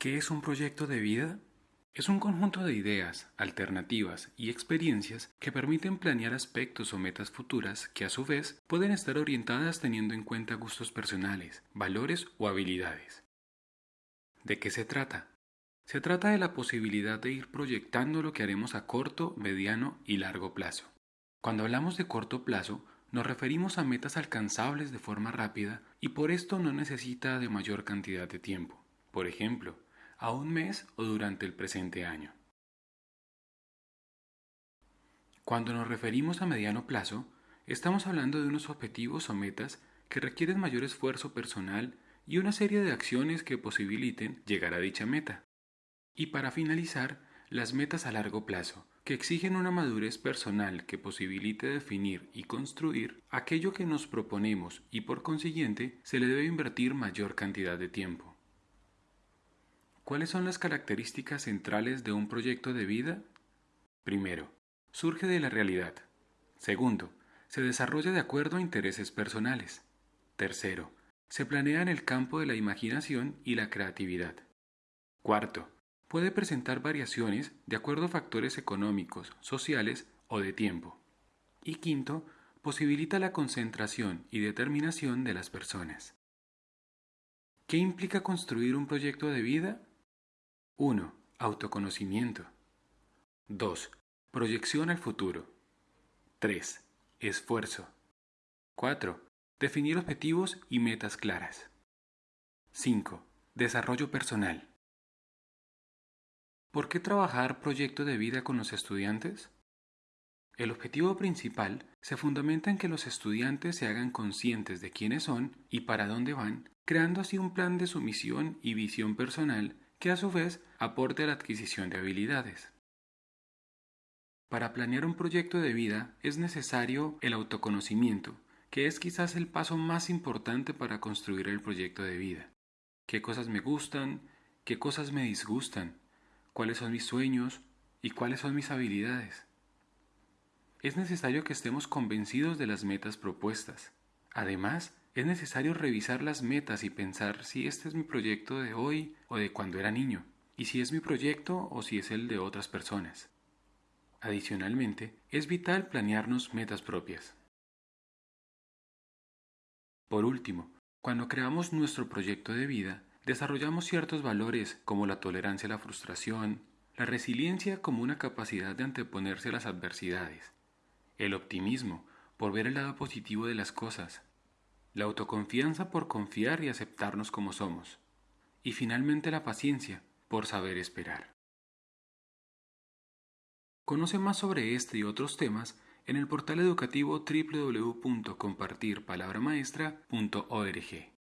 ¿Qué es un proyecto de vida? Es un conjunto de ideas, alternativas y experiencias que permiten planear aspectos o metas futuras que a su vez pueden estar orientadas teniendo en cuenta gustos personales, valores o habilidades. ¿De qué se trata? Se trata de la posibilidad de ir proyectando lo que haremos a corto, mediano y largo plazo. Cuando hablamos de corto plazo, nos referimos a metas alcanzables de forma rápida y por esto no necesita de mayor cantidad de tiempo. Por ejemplo, a un mes o durante el presente año. Cuando nos referimos a mediano plazo, estamos hablando de unos objetivos o metas que requieren mayor esfuerzo personal y una serie de acciones que posibiliten llegar a dicha meta. Y para finalizar, las metas a largo plazo, que exigen una madurez personal que posibilite definir y construir aquello que nos proponemos y por consiguiente se le debe invertir mayor cantidad de tiempo. ¿Cuáles son las características centrales de un proyecto de vida? Primero, surge de la realidad. Segundo, se desarrolla de acuerdo a intereses personales. Tercero, se planea en el campo de la imaginación y la creatividad. Cuarto, puede presentar variaciones de acuerdo a factores económicos, sociales o de tiempo. Y quinto, posibilita la concentración y determinación de las personas. ¿Qué implica construir un proyecto de vida? 1. Autoconocimiento. 2. Proyección al futuro. 3. Esfuerzo. 4. Definir objetivos y metas claras. 5. Desarrollo personal. ¿Por qué trabajar proyecto de vida con los estudiantes? El objetivo principal se fundamenta en que los estudiantes se hagan conscientes de quiénes son y para dónde van, creando así un plan de su misión y visión personal que a su vez aporte la adquisición de habilidades. Para planear un proyecto de vida es necesario el autoconocimiento, que es quizás el paso más importante para construir el proyecto de vida. ¿Qué cosas me gustan? ¿Qué cosas me disgustan? ¿Cuáles son mis sueños? ¿Y cuáles son mis habilidades? Es necesario que estemos convencidos de las metas propuestas. Además, es necesario revisar las metas y pensar si este es mi proyecto de hoy o de cuando era niño, y si es mi proyecto o si es el de otras personas. Adicionalmente, es vital planearnos metas propias. Por último, cuando creamos nuestro proyecto de vida, desarrollamos ciertos valores como la tolerancia a la frustración, la resiliencia como una capacidad de anteponerse a las adversidades, el optimismo por ver el lado positivo de las cosas, la autoconfianza por confiar y aceptarnos como somos, y finalmente la paciencia por saber esperar. Conoce más sobre este y otros temas en el portal educativo www.compartirpalabramaestra.org.